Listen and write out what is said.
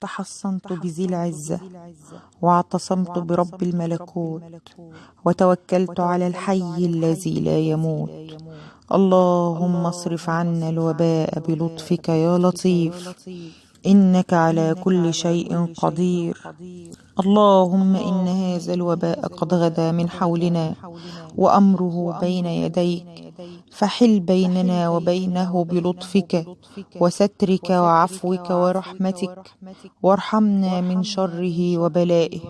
تحصنت بذي العزة واعتصمت برب الملكوت وتوكلت على الحي الذي لا يموت. اللهم اصرف عنا الوباء بلطفك يا لطيف. إنك على كل شيء قدير. اللهم إن هذا الوباء قد غدا من حولنا وأمره بين يديك. فحل بيننا وبينه بلطفك وسترك وعفوك ورحمتك. وارحمنا من شره وبلائه.